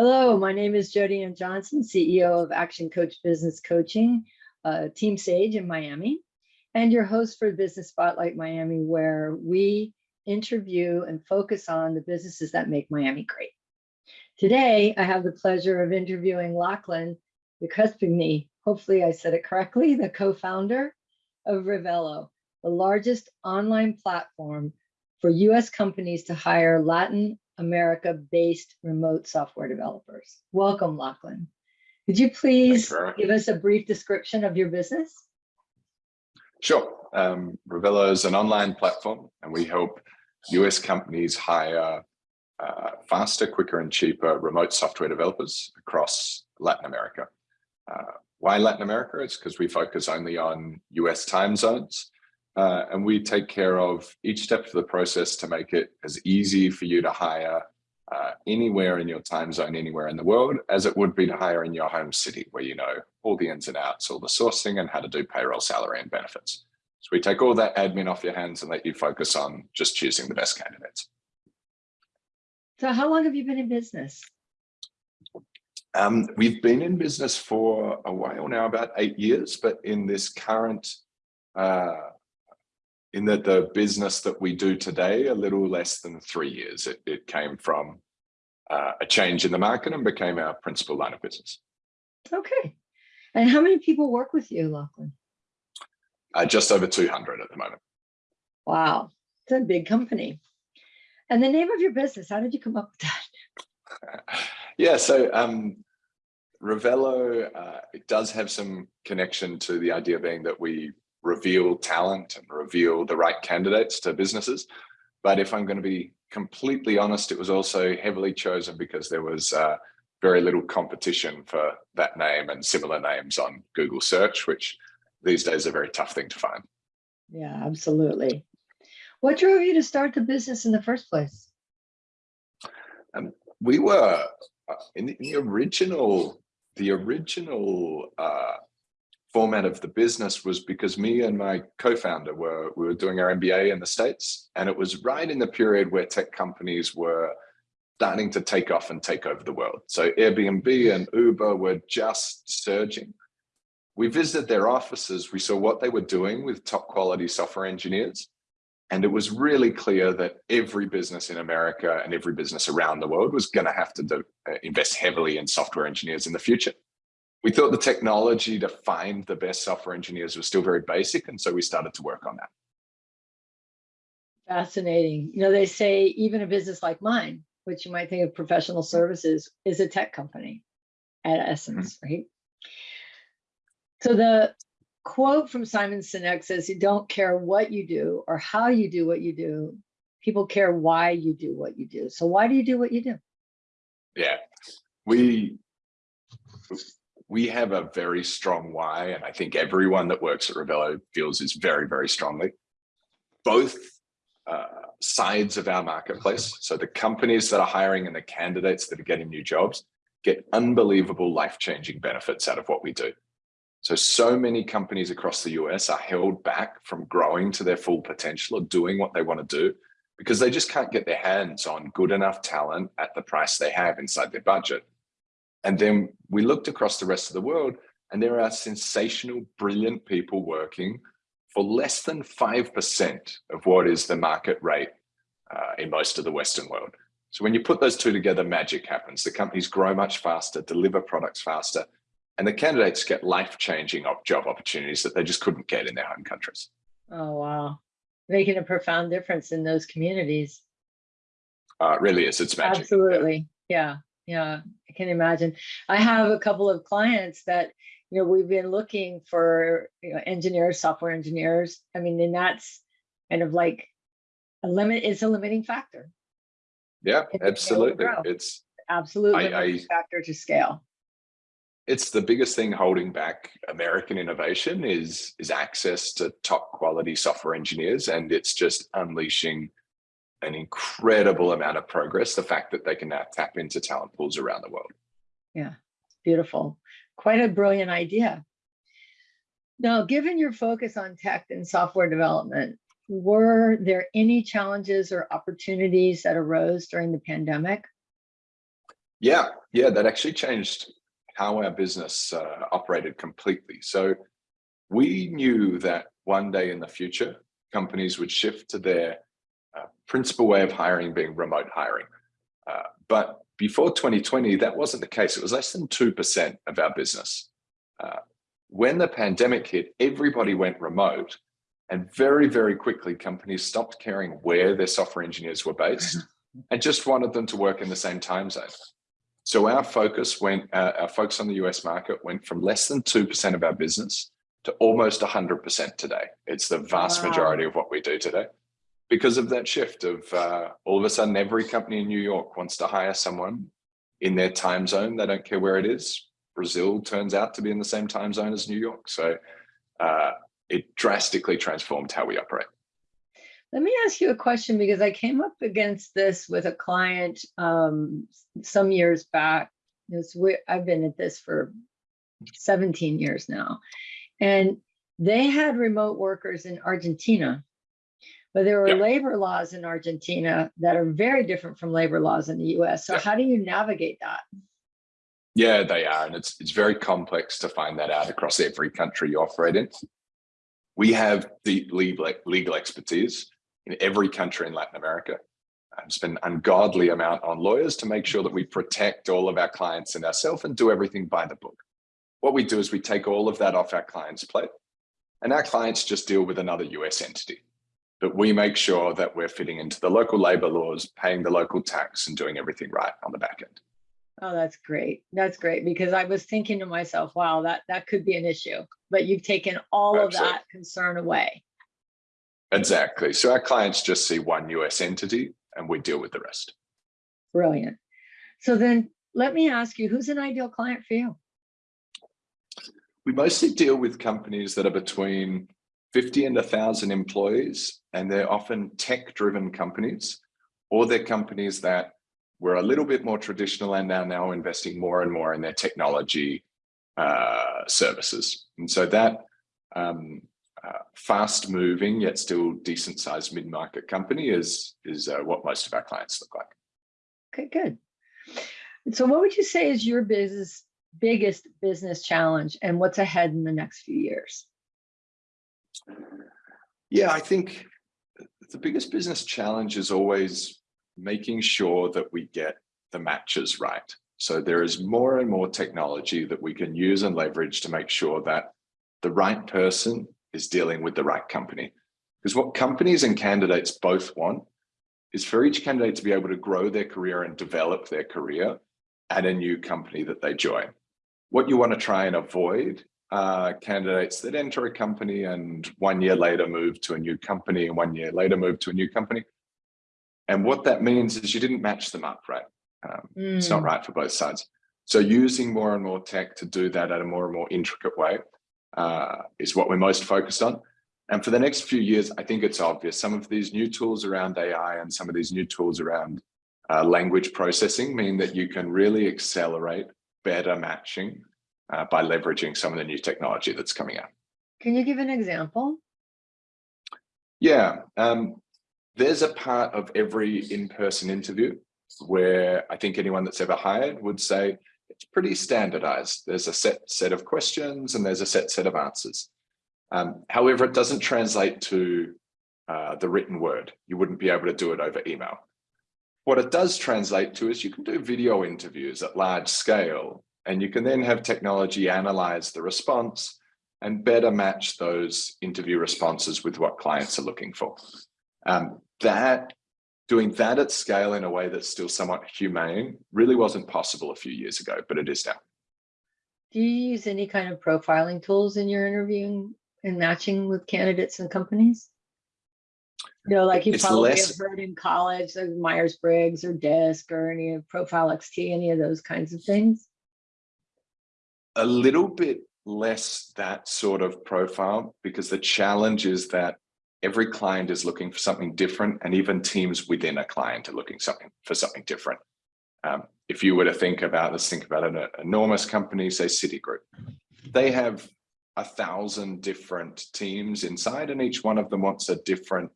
Hello, my name is Jody Ann Johnson, CEO of Action Coach Business Coaching, uh, Team Sage in Miami, and your host for Business Spotlight Miami, where we interview and focus on the businesses that make Miami great. Today, I have the pleasure of interviewing Lachlan Duquesne, hopefully I said it correctly, the co-founder of Revelo, the largest online platform for US companies to hire Latin America-based remote software developers. Welcome, Lachlan. Could you please give us a brief description of your business? Sure. Um, Revelo is an online platform and we help US companies hire uh, faster, quicker and cheaper remote software developers across Latin America. Uh, why Latin America? It's because we focus only on US time zones. Uh, and we take care of each step of the process to make it as easy for you to hire uh, anywhere in your time zone, anywhere in the world, as it would be to hire in your home city, where you know all the ins and outs, all the sourcing and how to do payroll, salary and benefits. So we take all that admin off your hands and let you focus on just choosing the best candidates. So how long have you been in business? Um, we've been in business for a while now, about eight years, but in this current uh, in that the business that we do today, a little less than three years. It, it came from uh, a change in the market and became our principal line of business. Okay. And how many people work with you, Lachlan? Uh, just over 200 at the moment. Wow, it's a big company. And the name of your business, how did you come up with that? yeah, so um, Revelo, uh, it does have some connection to the idea being that we reveal talent and reveal the right candidates to businesses. But if I'm going to be completely honest, it was also heavily chosen because there was uh, very little competition for that name and similar names on Google search, which these days are a very tough thing to find. Yeah, absolutely. What drove you to start the business in the first place? Um, we were uh, in the, in the original, the original uh, format of the business was because me and my co-founder were we were doing our MBA in the States and it was right in the period where tech companies were starting to take off and take over the world. So Airbnb and Uber were just surging. We visited their offices, we saw what they were doing with top quality software engineers. And it was really clear that every business in America and every business around the world was going to have to do, uh, invest heavily in software engineers in the future we thought the technology to find the best software engineers was still very basic. And so we started to work on that. Fascinating. You know, they say even a business like mine, which you might think of professional services, is a tech company at essence, mm -hmm. right? So the quote from Simon Sinek says, you don't care what you do or how you do what you do. People care why you do what you do. So why do you do what you do? Yeah, we we have a very strong why, and I think everyone that works at Revelo feels is very, very strongly. Both uh, sides of our marketplace, so the companies that are hiring and the candidates that are getting new jobs, get unbelievable life-changing benefits out of what we do. So, so many companies across the US are held back from growing to their full potential or doing what they want to do because they just can't get their hands on good enough talent at the price they have inside their budget. And then we looked across the rest of the world and there are sensational, brilliant people working for less than 5% of what is the market rate uh, in most of the Western world. So when you put those two together, magic happens. The companies grow much faster, deliver products faster, and the candidates get life-changing job opportunities that they just couldn't get in their home countries. Oh, wow. Making a profound difference in those communities. Uh, it really is. It's magic. Absolutely. Yeah yeah, I can imagine. I have a couple of clients that, you know, we've been looking for you know, engineers, software engineers. I mean, and that's kind of like a limit, is a limiting factor. Yeah, absolutely. It's absolutely a factor to scale. It's the biggest thing holding back American innovation is, is access to top quality software engineers. And it's just unleashing an incredible amount of progress, the fact that they can now tap into talent pools around the world. Yeah, beautiful. Quite a brilliant idea. Now, given your focus on tech and software development, were there any challenges or opportunities that arose during the pandemic? Yeah, yeah, that actually changed how our business uh, operated completely. So we knew that one day in the future, companies would shift to their uh, principal way of hiring being remote hiring. Uh, but before 2020, that wasn't the case. It was less than 2% of our business. Uh, when the pandemic hit, everybody went remote and very, very quickly companies stopped caring where their software engineers were based and just wanted them to work in the same time zone. So our focus went, uh, our focus on the US market went from less than 2% of our business to almost 100% today. It's the vast Wow. majority of what we do today because of that shift of uh, all of a sudden every company in New York wants to hire someone in their time zone. They don't care where it is. Brazil turns out to be in the same time zone as New York. So uh, it drastically transformed how we operate. Let me ask you a question because I came up against this with a client um, some years back. I've been at this for 17 years now, and they had remote workers in Argentina, but there are Yep. labor laws in Argentina that are very different from labor laws in the U.S. So Yep. how do you navigate that? Yeah, they are. And it's, it's very complex to find that out across every country you operate in. We have deep legal, legal expertise in every country in Latin America. Um, I've spent an ungodly amount on lawyers to make sure that we protect all of our clients and ourselves and do everything by the book. What we do is we take all of that off our clients' plate and our clients just deal with another US entity. But we make sure that we're fitting into the local labor laws, paying the local tax and doing everything right on the back end. Oh, that's great. That's great because I was thinking to myself, wow, that that could be an issue. But you've taken all of that concern away. Exactly. So our clients just see one US entity and we deal with the rest. Brilliant. So then let me ask you, who's an ideal client for you? We mostly deal with companies that are between 50 and 1,000 employees, and they're often tech driven companies, or they're companies that were a little bit more traditional and are now investing more and more in their technology uh, services. And so that um, uh, fast moving yet still decent sized mid market company is, is uh, what most of our clients look like. Okay, good. So what would you say is your business biggest business challenge and what's ahead in the next few years? Yeah, I think the biggest business challenge is always making sure that we get the matches right. So there is more and more technology that we can use and leverage to make sure that the right person is dealing with the right company. Because what companies and candidates both want is for each candidate to be able to grow their career and develop their career at a new company that they join. What you want to try and avoid uh, candidates that enter a company and one year later move to a new company and one year later move to a new company. And what that means is you didn't match them up, right? Um, It's not Mm, right for both sides. So using more and more tech to do that at a more and more intricate way uh, is what we're most focused on. And for the next few years, I think it's obvious some of these new tools around AI and some of these new tools around uh, language processing mean that you can really accelerate better matching uh, by leveraging some of the new technology that's coming out. Can you give an example? Yeah, um, there's a part of every in-person interview where I think anyone that's ever hired would say it's pretty standardized. There's a set set of questions and there's a set set of answers. Um, however, it doesn't translate to uh, the written word. You wouldn't be able to do it over email. What it does translate to is you can do video interviews at large scale and you can then have technology analyze the response and better match those interview responses with what clients are looking for. Um, that doing that at scale in a way that's still somewhat humane really wasn't possible a few years ago, but it is now. Do you use any kind of profiling tools in your interviewing and matching with candidates and companies? You know, like you It's probably less- have heard in college, like Myers-Briggs or DISC or any of Profile XT, any of those kinds of things? A little bit less that sort of profile because the challenge is that every client is looking for something different and even teams within a client are looking something for something different. Um, if you were to think about, let's think about an enormous company, say Citigroup, they have a thousand different teams inside and each one of them wants a different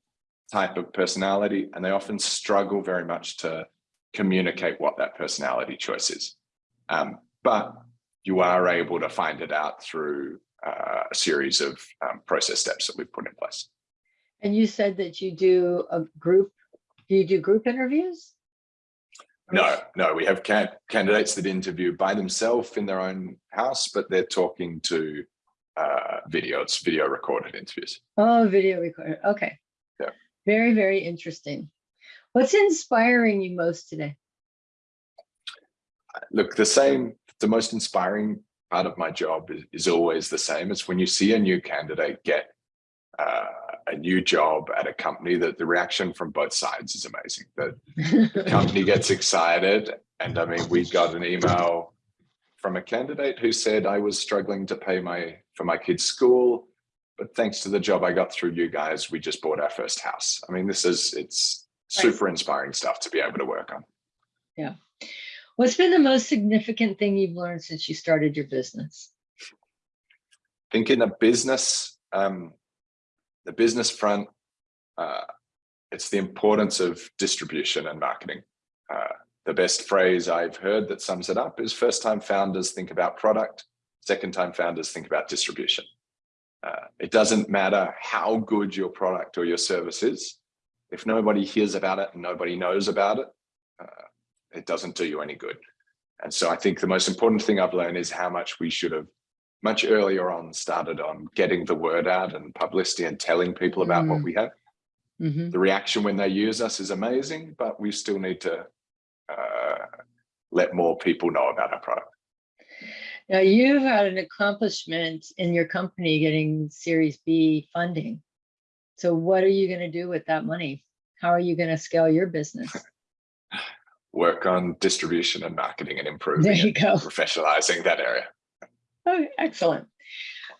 type of personality and they often struggle very much to communicate what that personality choice is. Um, but you are able to find it out through uh, a series of um, process steps that we've put in place. And you said that you do a group, do you do group interviews? No, no, we have can candidates that interview by themselves in their own house, but they're talking to uh, video. It's video recorded interviews. Oh, video recorder. Okay. Yeah. Very, very interesting. What's inspiring you most today? Look, the same, the most inspiring part of my job is, is always the same. It's when you see a new candidate get uh, a new job at a company that the reaction from both sides is amazing. That the company gets excited. And I mean, we got an email from a candidate who said I was struggling to pay my for my kids' school, but thanks to the job I got through you guys, we just bought our first house. I mean, this is it's Right. super inspiring stuff to be able to work on. What's been the most significant thing you've learned since you started your business? think in a business, um, the business front, uh, it's the importance of distribution and marketing. Uh, the best phrase I've heard that sums it up is first time founders think about product, second time founders think about distribution. Uh, it doesn't matter how good your product or your service is. If nobody hears about it and nobody knows about it, uh, it doesn't do you any good. And so I think the most important thing I've learned is how much we should have much earlier on started on getting the word out and publicity and telling people about what Mm. we have. Mhm. The reaction when they use us is amazing, but we still need to uh, let more people know about our product. Now, you've had an accomplishment in your company getting Series B funding. So what are you going to do with that money? How are you going to scale your business? Work on distribution and marketing and There improving you and go. professionalizing that area. Oh, excellent.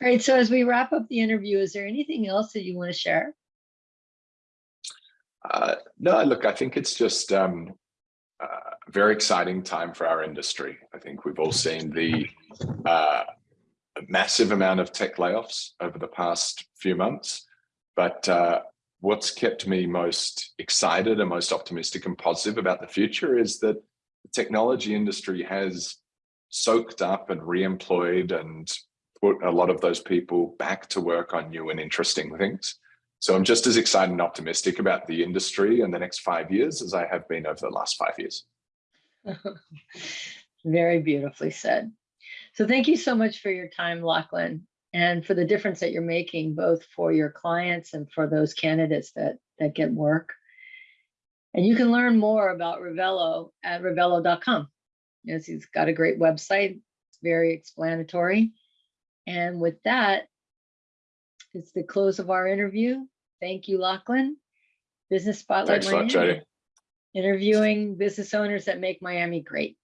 All right. So as we wrap up the interview, is there anything else that you want to share? Uh, no, look, I think it's just um, uh, a very exciting time for our industry. I think we've all seen the uh, massive amount of tech layoffs over the past few months. But uh, what's kept me most excited and most optimistic and positive about the future is that the technology industry has soaked up and re-employed and put a lot of those people back to work on new and interesting things. So I'm just as excited and optimistic about the industry in the next five years as I have been over the last five years. Very beautifully said. So thank you so much for your time, Lachlan, and for the difference that you're making both for your clients and for those candidates that that get work. And you can learn more about Revelo at revelo.com. Yes, he's got a great website. It's very explanatory. And with that, it's the close of our interview. Thank you, Lachlan. Business Spotlight Thanks lot, Miami, interviewing business owners that make Miami great.